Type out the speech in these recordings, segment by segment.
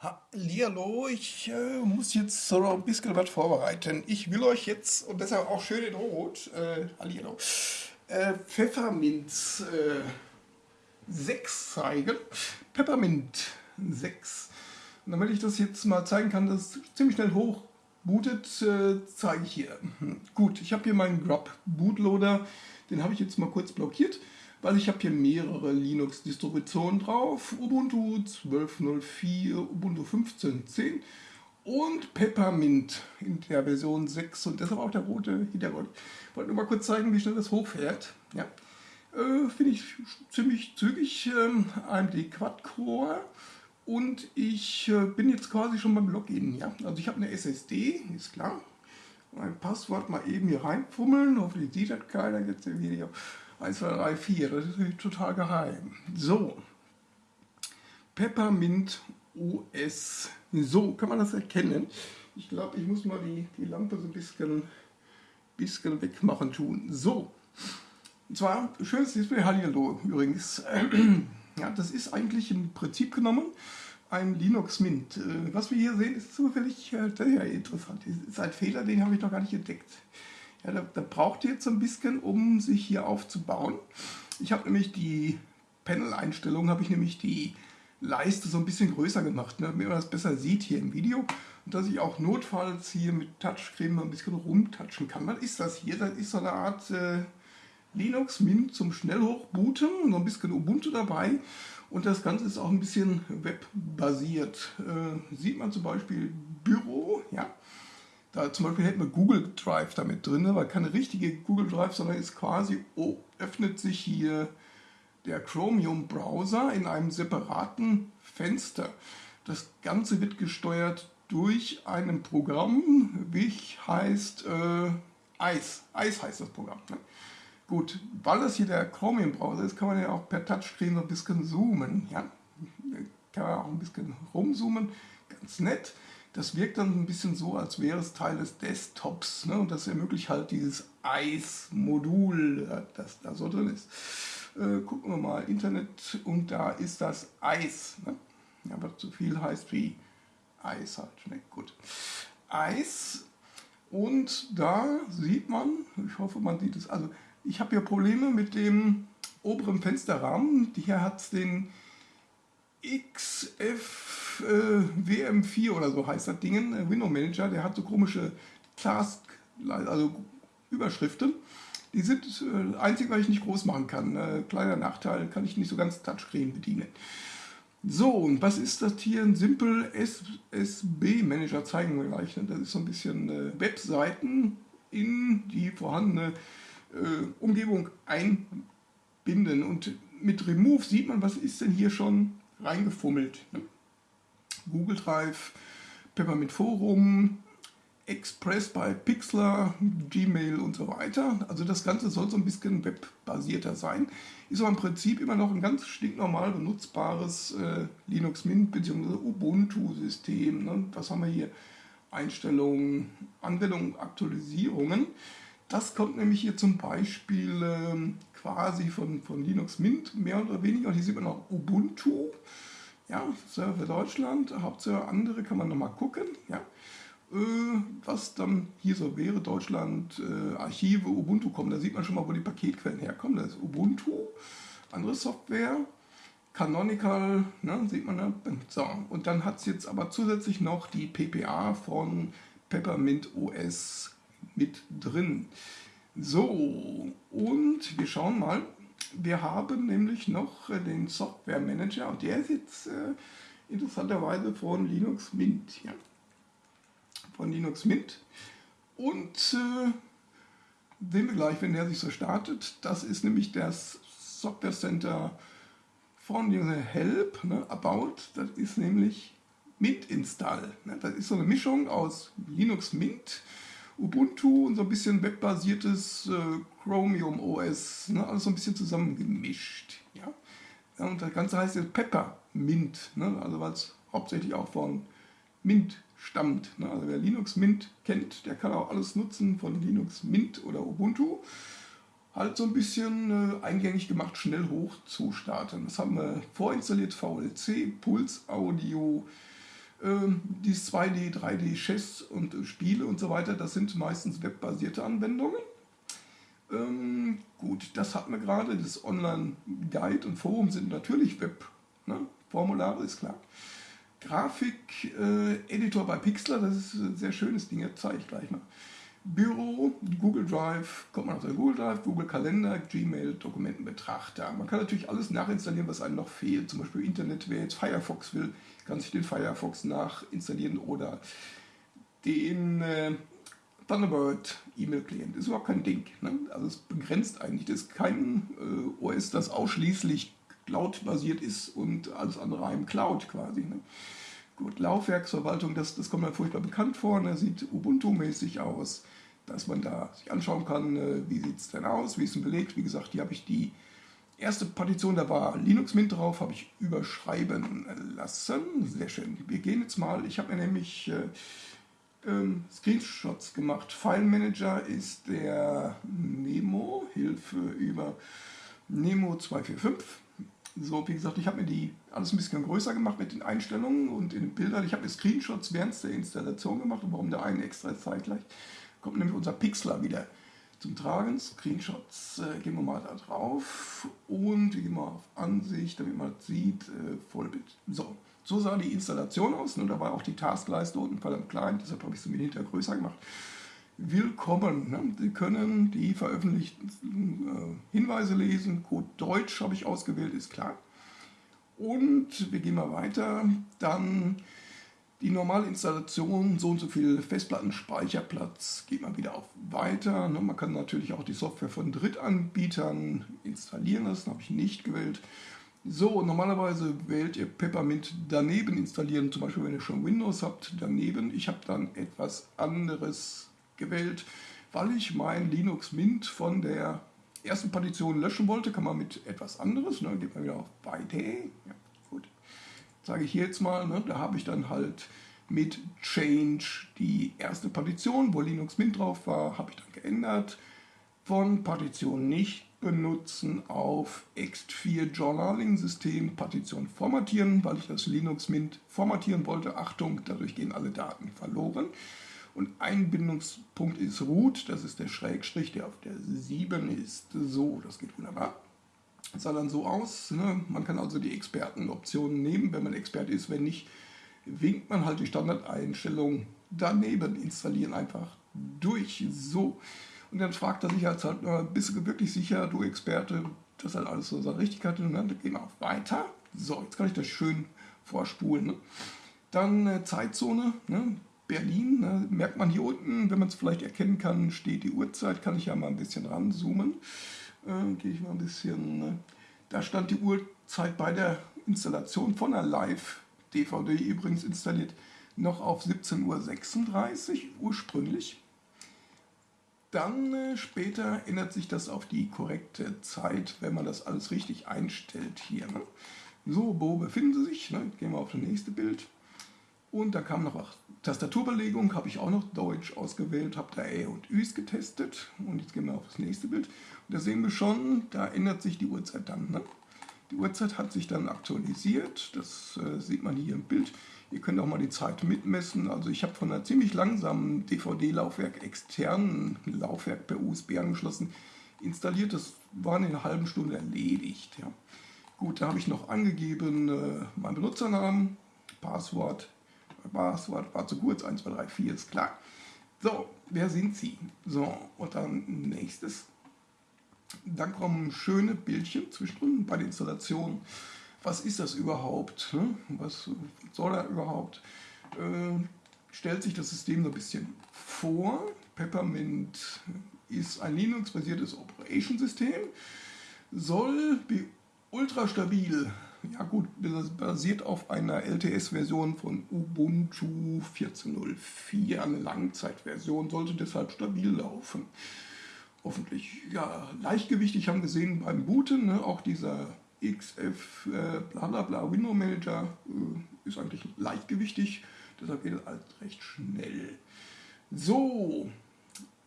Hallihallo, ich äh, muss jetzt so ein bisschen was vorbereiten. Ich will euch jetzt, und deshalb auch schön in Rot, äh, Hallihallo, äh, Pfeffermint äh, 6 zeigen. Peppermint 6. Und damit ich das jetzt mal zeigen kann, dass es ziemlich schnell hoch bootet, äh, zeige ich hier. Hm, gut, ich habe hier meinen Grub Bootloader, den habe ich jetzt mal kurz blockiert weil ich habe hier mehrere Linux-Distributionen drauf. Ubuntu 12.04, Ubuntu 15.10 und Peppermint in der Version 6 und deshalb auch der rote Hintergrund. Ich wollte nur mal kurz zeigen, wie schnell das hochfährt. Ja. Äh, Finde ich ziemlich zügig. Ähm, AMD Quad-Core und ich äh, bin jetzt quasi schon beim Login. Ja. Also ich habe eine SSD, ist klar. Mein Passwort mal eben hier reinfummeln, hoffentlich sieht das keiner jetzt im Video. 1, 2, 3, 4, das ist total geheim. So, Peppermint OS. So, kann man das erkennen? Ich glaube, ich muss mal die, die Lampe so ein bisschen, bisschen wegmachen tun. So, und zwar, schönes Display, Hallihallo übrigens. Ja, das ist eigentlich im Prinzip genommen ein Linux Mint. Äh, was wir hier sehen, ist zufällig äh, ja interessant. Das ist ein Fehler, den habe ich noch gar nicht entdeckt. Ja, da, da braucht ihr jetzt ein bisschen, um sich hier aufzubauen. Ich habe nämlich die Panel-Einstellungen, habe ich nämlich die Leiste so ein bisschen größer gemacht, ne, damit man das besser sieht hier im Video. Und dass ich auch notfalls hier mit Touchscreen ein bisschen rumtatschen kann. Was ist das hier? Das ist so eine Art äh, Linux Mint zum Schnellhochbooten, so ein bisschen Ubuntu dabei. Und das Ganze ist auch ein bisschen webbasiert. Äh, sieht man zum Beispiel Büro, ja. Da zum Beispiel hätten wir Google Drive damit drin, aber keine richtige Google Drive, sondern ist quasi, oh, öffnet sich hier der Chromium Browser in einem separaten Fenster. Das Ganze wird gesteuert durch ein Programm, wie heißt äh, Ice. Ice heißt das Programm. Ne? Gut, weil das hier der Chromium Browser ist, kann man ja auch per Touchscreen so ein bisschen zoomen. Ja? Kann man auch ein bisschen rumzoomen, ganz nett das wirkt dann ein bisschen so, als wäre es Teil des Desktops. Ne? Und das ermöglicht halt dieses Eis-Modul, das da so drin ist. Äh, gucken wir mal, Internet und da ist das Eis. Ne? Ja, was zu viel heißt wie Eis halt. Ne? Gut. Eis und da sieht man, ich hoffe man sieht es, also ich habe ja Probleme mit dem oberen Fensterrahmen. Hier hat es den XF äh, WM4 oder so heißt das Ding, äh, Window Manager, der hat so komische Task, also Überschriften. Die sind äh, einzig, was ich nicht groß machen kann. Äh, kleiner Nachteil, kann ich nicht so ganz Touchscreen bedienen. So, und was ist das hier? Ein Simple SSB Manager zeigen wir gleich. Ne? Das ist so ein bisschen äh, Webseiten in die vorhandene äh, Umgebung einbinden. Und mit Remove sieht man, was ist denn hier schon reingefummelt. Ne? Google Drive, Peppermint Forum, Express bei Pixlr, Gmail und so weiter. Also das Ganze soll so ein bisschen webbasierter sein. Ist aber im Prinzip immer noch ein ganz stinknormal benutzbares äh, Linux Mint bzw. Ubuntu-System. Ne? Was haben wir hier? Einstellungen, Anwendungen, Aktualisierungen. Das kommt nämlich hier zum Beispiel ähm, quasi von, von Linux Mint, mehr oder weniger. Und hier sieht man auch Ubuntu, ja, Server Deutschland, Hauptserver andere kann man nochmal gucken, ja. Äh, was dann hier so wäre, Deutschland, äh, Archive, Ubuntu kommen. Da sieht man schon mal, wo die Paketquellen herkommen. Das ist Ubuntu, andere Software, Canonical, ne, sieht man da. So, und dann hat es jetzt aber zusätzlich noch die PPA von Peppermint OS mit drin. So, und wir schauen mal. Wir haben nämlich noch äh, den Software Manager und der ist jetzt äh, interessanterweise von Linux Mint. Ja? Von Linux Mint. Und äh, sehen wir gleich, wenn der sich so startet. Das ist nämlich das Software Center von Help, ne, About. Das ist nämlich Mint Install. Ne? Das ist so eine Mischung aus Linux Mint Ubuntu und so ein bisschen webbasiertes äh, Chromium OS, ne, alles so ein bisschen zusammengemischt. Ja? und das Ganze heißt jetzt Peppermint, ne, also weil es hauptsächlich auch von Mint stammt. Ne? Also wer Linux Mint kennt, der kann auch alles nutzen von Linux Mint oder Ubuntu. Halt so ein bisschen äh, eingängig gemacht, schnell hoch zu starten. Das haben wir vorinstalliert, VLC, Pulse Audio, die 2D, 3D, Chess und Spiele und so weiter, das sind meistens webbasierte Anwendungen. Ähm, gut, das hatten wir gerade. Das Online-Guide und Forum sind natürlich Web. Ne? Formulare ist klar. Grafik-Editor äh, bei Pixlr, das ist ein sehr schönes Ding, das zeige ich gleich mal. Büro, Google Drive, kommt man auf den Google Drive, Google Kalender, Gmail, Dokumentenbetrachter. Man kann natürlich alles nachinstallieren, was einem noch fehlt. Zum Beispiel Internet, wer jetzt Firefox will, kann sich den Firefox nachinstallieren oder den äh, Thunderbird E-Mail-Client. Ist überhaupt kein Ding. Ne? Also es begrenzt eigentlich. Das ist kein äh, OS, das ausschließlich Cloud-basiert ist und alles andere im Cloud quasi. Ne? Gut, Laufwerksverwaltung, das, das kommt mir furchtbar bekannt vor. Ne? Sieht Ubuntu-mäßig aus, dass man da sich anschauen kann, äh, wie sieht es denn aus, wie ist es belegt. Wie gesagt, hier habe ich die erste Partition, da war Linux Mint drauf, habe ich überschreiben lassen. Sehr schön. Wir gehen jetzt mal, ich habe mir nämlich äh, ähm, Screenshots gemacht. File Manager ist der Nemo, Hilfe über Nemo 245. So, wie gesagt, ich habe mir die alles ein bisschen größer gemacht mit den Einstellungen und in den Bildern. Ich habe mir Screenshots während der Installation gemacht und warum der eine extra zeitgleich. Kommt nämlich unser Pixler wieder zum Tragen. Screenshots äh, gehen wir mal da drauf und wir gehen mal auf Ansicht, damit man sieht, äh, Vollbild. So, so sah die Installation aus. Ne? Da war auch die Taskleiste unten verdammt klein, deshalb habe ich sie mir hinterher größer gemacht. Willkommen. Ne? Sie können die veröffentlichten äh, Hinweise lesen. Code Deutsch habe ich ausgewählt, ist klar. Und wir gehen mal weiter. Dann die normale Installation, so und so viel Festplattenspeicherplatz, geht man wieder auf Weiter. Ne? Man kann natürlich auch die Software von Drittanbietern installieren lassen, habe ich nicht gewählt. So, normalerweise wählt ihr Peppermint daneben installieren, zum Beispiel wenn ihr schon Windows habt, daneben. Ich habe dann etwas anderes gewählt, weil ich mein Linux Mint von der ersten Partition löschen wollte, kann man mit etwas anderes, ne, geht man wieder auf Weiter, ja, sage ich jetzt mal, ne, da habe ich dann halt mit Change die erste Partition, wo Linux Mint drauf war, habe ich dann geändert, von Partition nicht benutzen auf ext4 Journaling System Partition formatieren, weil ich das Linux Mint formatieren wollte. Achtung, dadurch gehen alle Daten verloren. Und Einbindungspunkt ist Root, das ist der Schrägstrich, der auf der 7 ist. So, das geht wunderbar. Sah dann so aus. Ne? Man kann also die Expertenoptionen nehmen, wenn man Experte ist. Wenn nicht, winkt man halt die Standardeinstellung daneben, installieren einfach durch. So. Und dann fragt er sich halt, halt bist du wirklich sicher, du Experte, dass halt alles so seine Richtigkeit hat? Und dann gehen wir auf Weiter. So, jetzt kann ich das schön vorspulen. Ne? Dann äh, Zeitzone. Ne? Berlin. Ne? Merkt man hier unten, wenn man es vielleicht erkennen kann, steht die Uhrzeit. Kann ich ja mal ein bisschen ranzoomen. Äh, Gehe ich mal ein bisschen. Ne? Da stand die Uhrzeit bei der Installation von einer Live-DVD übrigens installiert noch auf 17.36 Uhr ursprünglich. Dann äh, später ändert sich das auf die korrekte Zeit, wenn man das alles richtig einstellt hier. Ne? So, wo befinden Sie sich? Ne? Gehen wir auf das nächste Bild. Und da kam noch Tastaturbelegung, habe ich auch noch Deutsch ausgewählt, habe da Ä und Üs getestet. Und jetzt gehen wir auf das nächste Bild. Da sehen wir schon, da ändert sich die Uhrzeit dann. Ne? Die Uhrzeit hat sich dann aktualisiert, das äh, sieht man hier im Bild. Ihr könnt auch mal die Zeit mitmessen. Also ich habe von einer ziemlich langsamen DVD-Laufwerk, externen Laufwerk per USB angeschlossen, installiert. Das war in einer halben Stunde erledigt. Ja. Gut, da habe ich noch angegeben äh, meinen Benutzernamen, Passwort, Passwort war zu kurz, 1, 2, 3, 4 ist klar. So, wer sind Sie? So, und dann nächstes. Dann kommen schöne Bildchen zwischendrin bei der Installation. Was ist das überhaupt? Ne? Was soll er überhaupt? Äh, stellt sich das System so ein bisschen vor. Peppermint ist ein Linux-basiertes Operation-System, soll ultra stabil ja gut, basiert auf einer LTS-Version von Ubuntu 14.04, eine Langzeitversion, sollte deshalb stabil laufen. Hoffentlich, ja, leichtgewichtig haben wir gesehen beim Booten, ne, auch dieser XF äh, bla bla bla Window Manager äh, ist eigentlich leichtgewichtig, deshalb geht es alles recht schnell. So,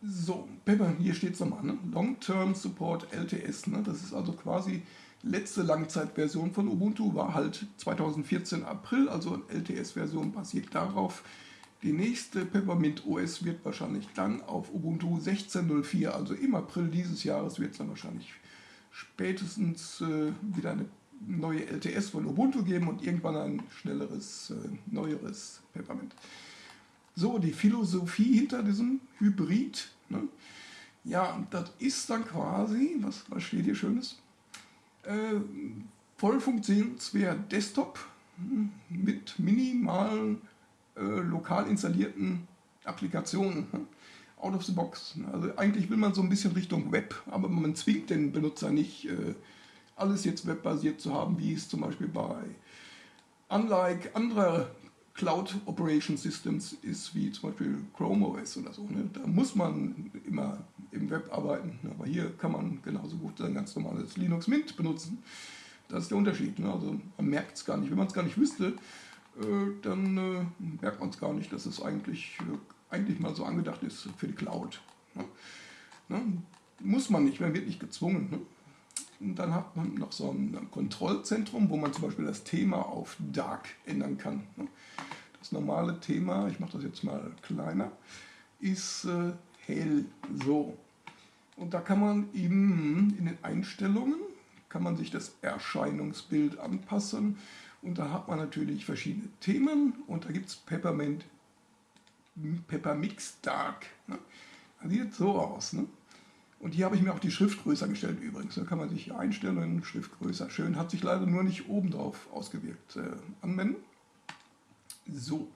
so, Pepper, hier steht es nochmal, ne? Long Term Support LTS, ne? das ist also quasi letzte Langzeitversion von Ubuntu war halt 2014 April, also LTS-Version basiert darauf. Die nächste Peppermint OS wird wahrscheinlich dann auf Ubuntu 16.04, also im April dieses Jahres wird es dann wahrscheinlich spätestens äh, wieder eine neue LTS von Ubuntu geben und irgendwann ein schnelleres, äh, neueres Peppermint. So, die Philosophie hinter diesem Hybrid. Ne? Ja, das ist dann quasi, was, was steht hier Schönes? Äh, voll funktionsfähiger Desktop hm, mit minimalen äh, lokal installierten Applikationen. Hm, out of the box. Also eigentlich will man so ein bisschen Richtung Web, aber man zwingt den Benutzer nicht, äh, alles jetzt webbasiert zu haben, wie es zum Beispiel bei unlike anderer Cloud Operation Systems ist, wie zum Beispiel Chrome OS oder so. Ne? Da muss man immer im Web arbeiten, aber hier kann man genauso gut ein ganz normales Linux Mint benutzen. Das ist der Unterschied. Ne? Also man merkt es gar nicht. Wenn man es gar nicht wüsste, dann äh, merkt man es gar nicht, dass es eigentlich, äh, eigentlich mal so angedacht ist für die Cloud. Ne? Ne? Muss man nicht, man wird nicht gezwungen. Ne? Und dann hat man noch so ein Kontrollzentrum, wo man zum Beispiel das Thema auf Dark ändern kann. Das normale Thema, ich mache das jetzt mal kleiner, ist äh, hell. So. Und da kann man eben in den Einstellungen, kann man sich das Erscheinungsbild anpassen. Und da hat man natürlich verschiedene Themen und da gibt es Peppermint, Peppermix Dark. Ne? Das sieht so aus. Ne? Und hier habe ich mir auch die Schrift größer gestellt übrigens. Da kann man sich einstellen, Schrift größer. Schön, hat sich leider nur nicht oben drauf ausgewirkt. Äh, anwenden. So.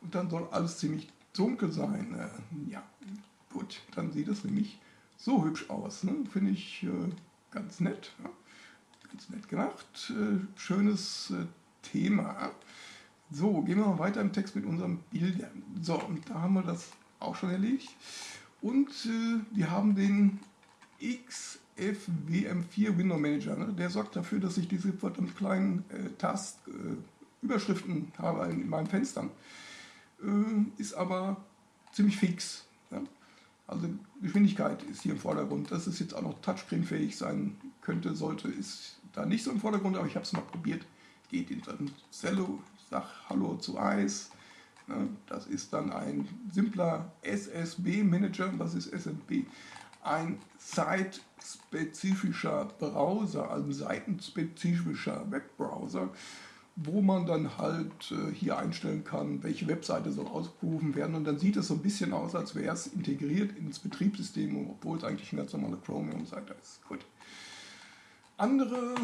Und dann soll alles ziemlich dunkel sein. Äh, ja, gut. Dann sieht es nämlich so hübsch aus. Ne? Finde ich äh, ganz nett. Ja? Ganz nett gemacht. Äh, schönes Thema. So, gehen wir mal weiter im Text mit unseren Bildern. So, und da haben wir das auch schon erledigt. Und äh, wir haben den XFWM4 Window Manager. Ne? Der sorgt dafür, dass ich diese verdammt kleinen äh, Task-Überschriften äh, habe in meinen Fenstern. Äh, ist aber ziemlich fix. Ja? Also Geschwindigkeit ist hier im Vordergrund. Dass es jetzt auch noch Touchscreen-fähig sein könnte, sollte, ist da nicht so im Vordergrund, aber ich habe es mal probiert. Geht in dann Cello, sag Hallo zu Eis. Ne? Das ist dann ein simpler SSB-Manager. Was ist SSB? ein zeitspezifischer Browser, ein seitenspezifischer Webbrowser, wo man dann halt äh, hier einstellen kann, welche Webseite soll ausgerufen werden. Und dann sieht es so ein bisschen aus, als wäre es integriert ins Betriebssystem, obwohl es eigentlich eine ganz normale Chromium-Seite ist. Gut. Andere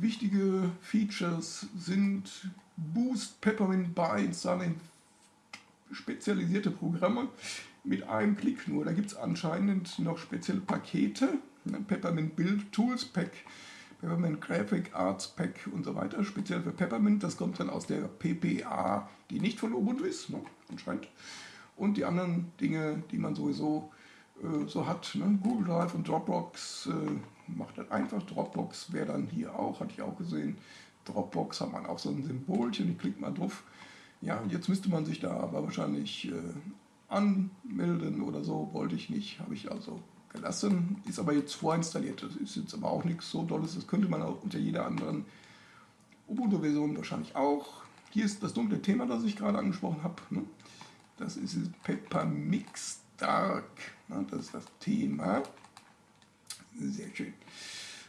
wichtige Features sind Boost, Peppermint Buy, installieren spezialisierte Programme, mit einem Klick nur. Da gibt es anscheinend noch spezielle Pakete, ne? Peppermint Build Tools Pack, Peppermint Graphic Arts Pack und so weiter, speziell für Peppermint. Das kommt dann aus der PPA, die nicht von Ubuntu ist, ne? anscheinend. Und die anderen Dinge, die man sowieso so hat, ne? Google Drive und Dropbox äh, macht das einfach. Dropbox wäre dann hier auch, hatte ich auch gesehen. Dropbox hat man auch so ein Symbolchen, ich klicke mal drauf. Ja, jetzt müsste man sich da aber wahrscheinlich äh, anmelden oder so, wollte ich nicht, habe ich also gelassen. Ist aber jetzt vorinstalliert, das ist jetzt aber auch nichts so Dolles, das könnte man auch unter jeder anderen Ubuntu-Version wahrscheinlich auch. Hier ist das dunkle Thema, das ich gerade angesprochen habe. Ne? Das ist Peppermix Dark, ne? das ist das Thema. Sehr schön.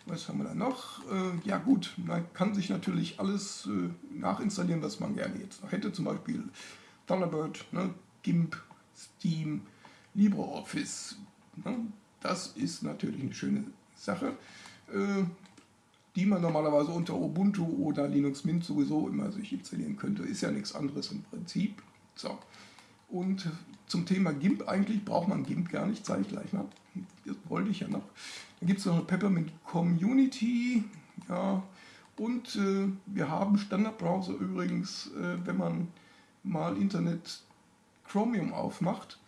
Was haben wir da noch? Äh, ja gut, man kann sich natürlich alles äh, nachinstallieren, was man gerne jetzt noch hätte. Zum Beispiel Thunderbird, ne? GIMP, Steam, LibreOffice. Ne? Das ist natürlich eine schöne Sache, äh, die man normalerweise unter Ubuntu oder Linux Mint sowieso immer sich installieren könnte. Ist ja nichts anderes im Prinzip. So. Und zum Thema GIMP eigentlich braucht man GIMP gar nicht, zeige ich gleich mal. Das wollte ich ja noch. Dann gibt es noch Peppermint Community. Ja, und äh, wir haben Standardbrowser übrigens, äh, wenn man mal Internet Chromium aufmacht,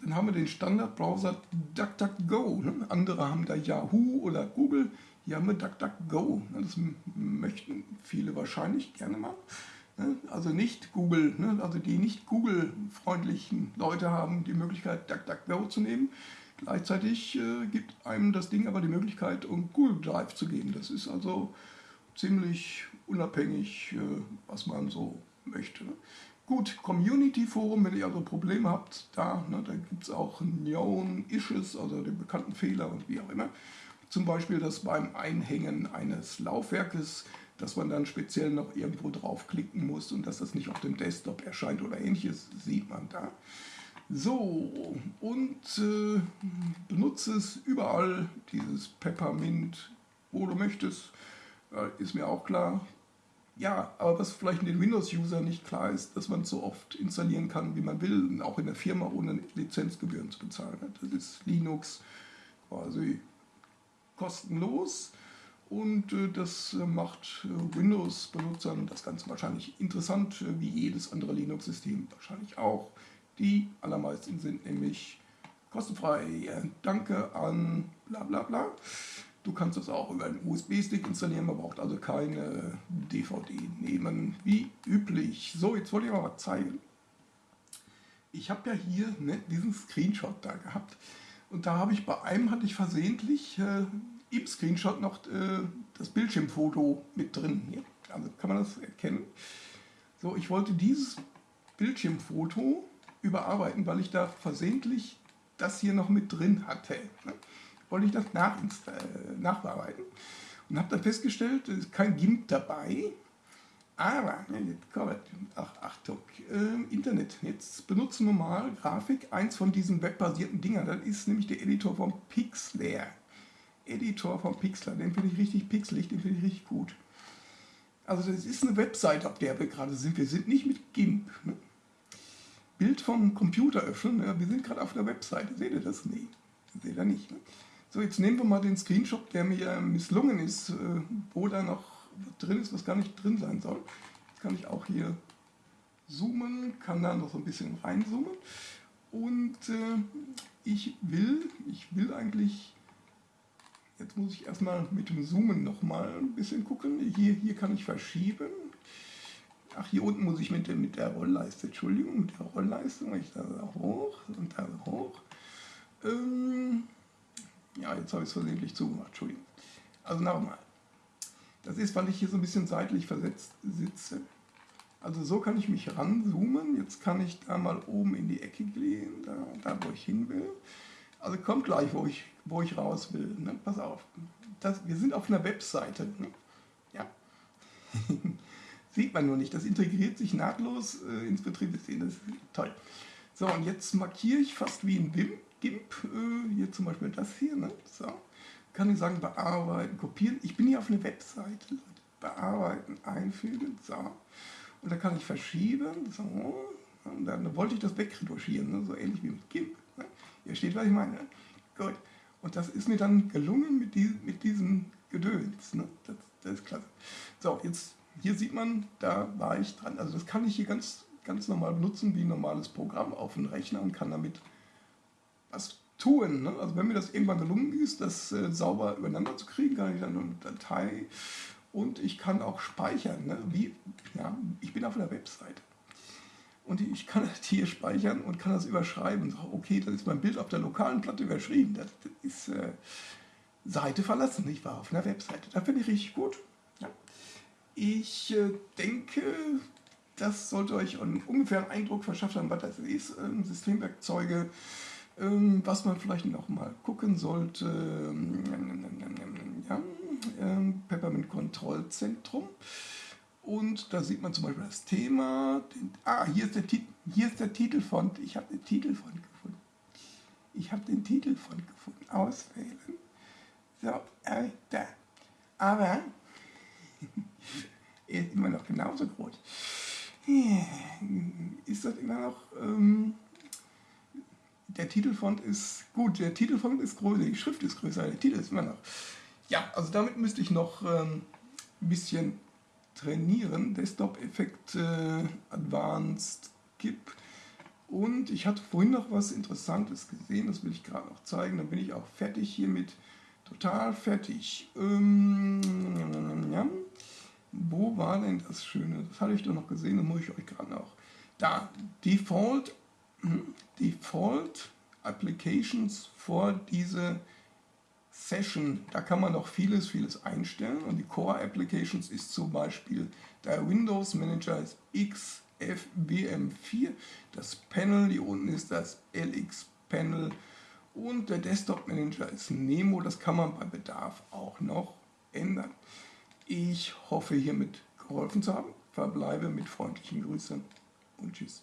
dann haben wir den Standardbrowser DuckDuckGo. Ne? Andere haben da Yahoo oder Google. Hier haben wir DuckDuckGo. Das möchten viele wahrscheinlich gerne mal. Ne? Also nicht Google, ne? also die nicht Google-freundlichen Leute haben die Möglichkeit, DuckDuckGo zu nehmen. Gleichzeitig äh, gibt einem das Ding aber die Möglichkeit, um Google Drive zu geben. Das ist also ziemlich unabhängig, äh, was man so möchte. Ne? Gut, Community Forum, wenn ihr also Probleme habt, da, ne, da gibt es auch Known Issues, also den bekannten Fehler und wie auch immer. Zum Beispiel, dass beim Einhängen eines Laufwerkes, dass man dann speziell noch irgendwo draufklicken muss und dass das nicht auf dem Desktop erscheint oder ähnliches, sieht man da. So, und äh, benutze es überall, dieses Peppermint, wo du möchtest, äh, ist mir auch klar. Ja, aber was vielleicht den Windows-User nicht klar ist, dass man es so oft installieren kann, wie man will, auch in der Firma ohne Lizenzgebühren zu bezahlen. Das ist Linux quasi kostenlos und äh, das äh, macht äh, Windows-Benutzern das Ganze wahrscheinlich interessant, wie jedes andere Linux-System wahrscheinlich auch. Die allermeisten sind nämlich kostenfrei. Danke an bla bla bla. Du kannst das auch über einen USB-Stick installieren, man braucht also keine DVD nehmen, wie üblich. So, jetzt wollte ich mal was zeigen. Ich habe ja hier ne, diesen Screenshot da gehabt und da habe ich bei einem hatte ich versehentlich äh, im Screenshot noch äh, das Bildschirmfoto mit drin. Hier. Also kann man das erkennen. So, ich wollte dieses Bildschirmfoto überarbeiten, weil ich da versehentlich das hier noch mit drin hatte. Ne? Wollte ich das äh, nachbearbeiten und habe dann festgestellt, es ist kein GIMP dabei, aber, jetzt kommt, ach, Achtung, äh, Internet, jetzt benutzen wir mal Grafik, eins von diesen webbasierten Dingern, das ist nämlich der Editor vom Pixlr. Editor vom Pixlr, den finde ich richtig pixelig, den finde ich richtig gut. Also das ist eine Website, auf der wir gerade sind. Wir sind nicht mit GIMP. Ne? Bild vom Computer öffnen. Ja, wir sind gerade auf der Webseite. Seht ihr das? Nee, seht ihr nicht. Ne? So, jetzt nehmen wir mal den Screenshot, der mir misslungen ist, äh, wo da noch drin ist, was gar nicht drin sein soll. Jetzt kann ich auch hier zoomen, kann da noch so ein bisschen reinzoomen. Und äh, ich will, ich will eigentlich, jetzt muss ich erstmal mit dem Zoomen nochmal ein bisschen gucken. Hier, hier kann ich verschieben. Ach, hier unten muss ich mit der, mit der Rollleiste, Entschuldigung, mit der Rollleiste, mache ich da hoch und da hoch. Ähm, ja, jetzt habe ich es versehentlich zugemacht, Entschuldigung. Also nochmal. Das ist, weil ich hier so ein bisschen seitlich versetzt sitze. Also so kann ich mich ranzoomen. Jetzt kann ich da mal oben in die Ecke gehen, da, da wo ich hin will. Also kommt gleich, wo ich, wo ich raus will. Ne? Pass auf. Das, wir sind auf einer Webseite. Ne? Ja. Sieht man nur nicht. Das integriert sich nahtlos äh, ins Betriebssystem. Das ist toll. So, und jetzt markiere ich fast wie ein GIMP. GIMP äh, hier zum Beispiel das hier. Ne? So. Kann ich sagen, bearbeiten, kopieren. Ich bin hier auf einer Webseite. Bearbeiten, einfügen. So. Und da kann ich verschieben. So. Und dann wollte ich das wegretuschieren. Ne? So ähnlich wie mit GIMP. Steht, was ich meine. Gut. Und das ist mir dann gelungen mit, die, mit diesem Gedöns. Ne? Das, das ist klasse. So, jetzt hier sieht man, da war ich dran. Also das kann ich hier ganz, ganz normal benutzen wie ein normales Programm auf dem Rechner und kann damit was tun. Ne? Also wenn mir das irgendwann gelungen ist, das äh, sauber übereinander zu kriegen, kann ich dann eine Datei und ich kann auch speichern. Ne? Wie, ja, ich bin auf einer Website. Und ich kann das hier speichern und kann das überschreiben. So, okay, das ist mein Bild auf der lokalen Platte überschrieben. Das, ist äh, Seite verlassen. Ich war auf einer Webseite. Das finde ich richtig gut. Ja. Ich äh, denke, das sollte euch ungefähr einen Eindruck verschafft haben, was das ist. Ähm, Systemwerkzeuge, ähm, was man vielleicht noch mal gucken sollte. Ähm, ja, Peppermint Kontrollzentrum. Und da sieht man zum Beispiel das Thema. Den, ah, hier ist, der, hier ist der Titelfont. Ich habe den Titelfont gefunden. Ich habe den Titelfont gefunden. Auswählen. So, äh, da. Aber er ist immer noch genauso groß. Ist das immer noch. Ähm, der Titelfont ist gut, der Titelfont ist größer, die Schrift ist größer, der Titel ist immer noch. Ja, also damit müsste ich noch ähm, ein bisschen trainieren. Desktop-Effekt äh, Advanced GIP. Und ich hatte vorhin noch was Interessantes gesehen, das will ich gerade noch zeigen. Dann bin ich auch fertig hiermit. Total fertig. Ähm. Wo war denn das Schöne? Das hatte ich doch noch gesehen, das muss ich euch gerade noch. Da, Default, hm, Default Applications vor diese Session. Da kann man noch vieles, vieles einstellen und die Core Applications ist zum Beispiel der Windows Manager ist XFWM4, das Panel, hier unten ist das LX Panel und der Desktop Manager ist Nemo, das kann man bei Bedarf auch noch ändern. Ich hoffe hiermit geholfen zu haben, verbleibe mit freundlichen Grüßen und tschüss.